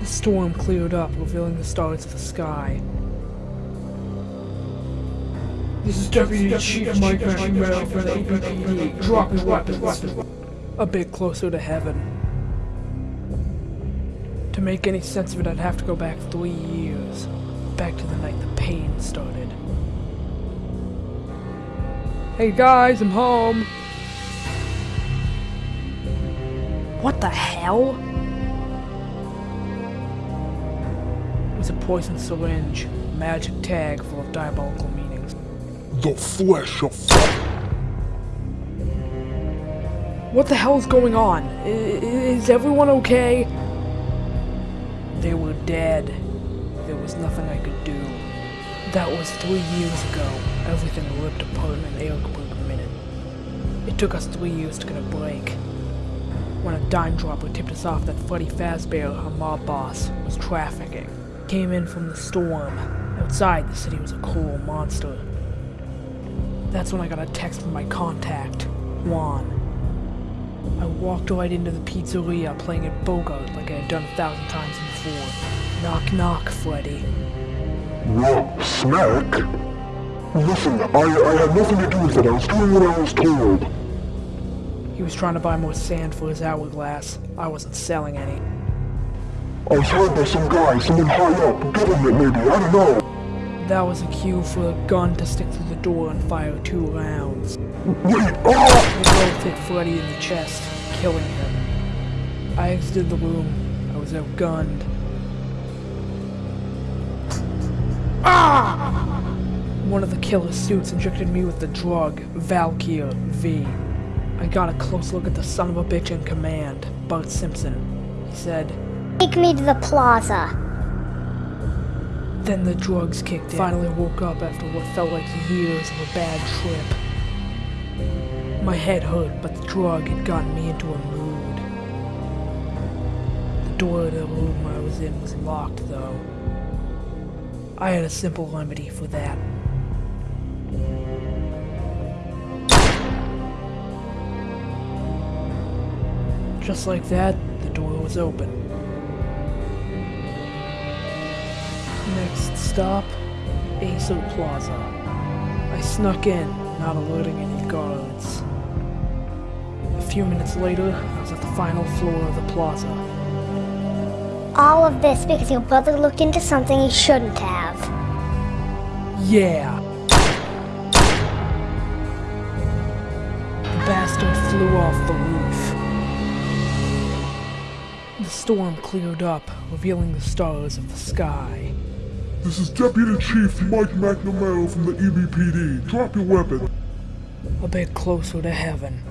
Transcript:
The storm cleared up, revealing the stars of the sky. This is Deputy Chief Mike McNamara from the APPD. Drop your weapons. A bit closer to heaven. To make any sense of it, I'd have to go back three years. Back to the night the pain started. Hey guys, I'm home! What the hell? It a poison syringe, magic tag full of diabolical meanings. The flesh of What the hell is going on? I- is everyone okay? They were dead. There was nothing I could do. That was three years ago. Everything ripped apart in an Ericsburg minute. It took us three years to get a break. When a dime dropper tipped us off that Freddy Fazbear, our mob boss, was trafficking. Came in from the storm. Outside, the city was a cruel monster. That's when I got a text from my contact, Juan. I walked right into the pizzeria playing at Bogart like I had done a thousand times before. Knock knock, Freddy. What? Snack? Listen, I, I had nothing to do with it. I was doing what I was told. He was trying to buy more sand for his hourglass. I wasn't selling any. I was hired by some guy, someone high up, government maybe, I don't know. That was a cue for a gun to stick through the door and fire two rounds. Wait, ah! They both hit Freddy in the chest, killing him. I exited the room. I was outgunned. Ah! One of the killer suits injected me with the drug, Valkyr V. I got a close look at the son of a bitch in command, Bart Simpson. He said, Take me to the plaza. Then the drugs kicked in. Finally woke up after what felt like years of a bad trip. My head hurt, but the drug had gotten me into a mood. The door to the room I was in was locked, though. I had a simple remedy for that. Just like that, the door was open. Next stop, Aesir Plaza. I snuck in, not alerting any guards. A few minutes later, I was at the final floor of the plaza. All of this because your brother looked into something he shouldn't have. Yeah! The bastard flew off the roof. The storm cleared up, revealing the stars of the sky. This is Deputy Chief Mike McNamara from the EBPD. Drop your weapon. A bit closer to heaven.